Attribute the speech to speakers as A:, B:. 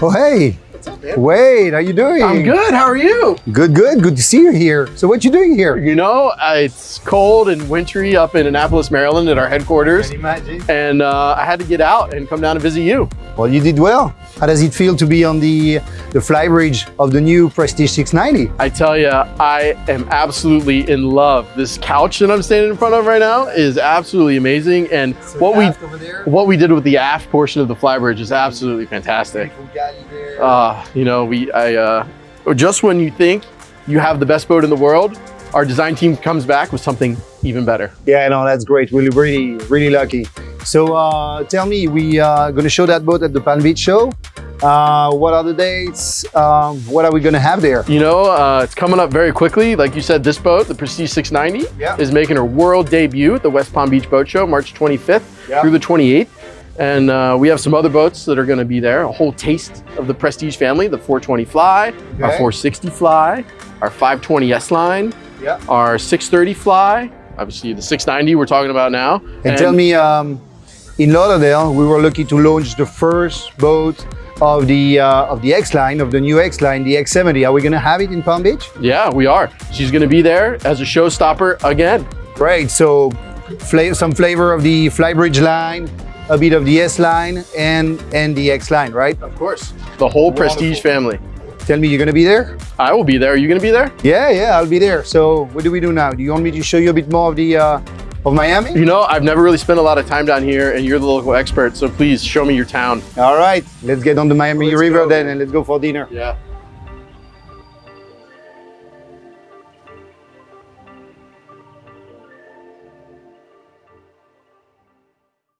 A: Oh, hey.
B: What's up, man?
A: Wade, how you doing?
B: I'm good. How are you?
A: Good, good. Good to see you here. So what you doing here?
B: You know, uh, it's cold and wintry up in Annapolis, Maryland at our headquarters.
A: imagine.
B: And uh, I had to get out and come down and visit you.
A: Well, you did well. How does it feel to be on the the flybridge of the new Prestige 690?
B: I tell you, I am absolutely in love. This couch that I'm standing in front of right now is absolutely amazing. And what we what we did with the aft portion of the flybridge is absolutely fantastic. Uh, you know, we I uh, just when you think you have the best boat in the world, our design team comes back with something even better.
A: yeah, no, that's great. We're really, really lucky. So uh, tell me, we are going to show that boat at the Palm Beach show. Uh, what are the dates? Um, what are we going to have there?
B: You know, uh, it's coming up very quickly. Like you said, this boat, the Prestige 690,
A: Yeah.
B: is making her world debut at the West Palm Beach Boat Show, March 25th
A: Yeah.
B: through the 28th. And uh, we have some other boats that are going to be there. A whole taste of the Prestige family: the 420 Fly, our 460 Fly, our 520 S line,
A: Yeah.
B: our 630 Fly. Obviously, the 690 we're talking about now.
A: And, tell me, um, in Lauderdale, we were lucky to launch the first boat of the uh, of the X line, of the new X line, the X70. Are we going to have it in Palm Beach?
B: Yeah, we are. She's going to be there as a showstopper again.
A: Great. So, fla some flavor of the Flybridge line, a bit of the S line, and and the X line, right?
B: Of course. The whole Prestige family.
A: Tell me, you're going to be there?
B: I will be there. Are you going to be there?
A: Yeah, yeah, I'll be there. So, what do we do now? Do you want me to show you a bit more of the uh, of Miami?
B: You know, I've never really spent a lot of time down here, and you're the local expert, so please show me your town.
A: All right, let's get on the Miami
B: Let's
A: River
B: go.
A: then, and let's go for dinner.
B: Yeah.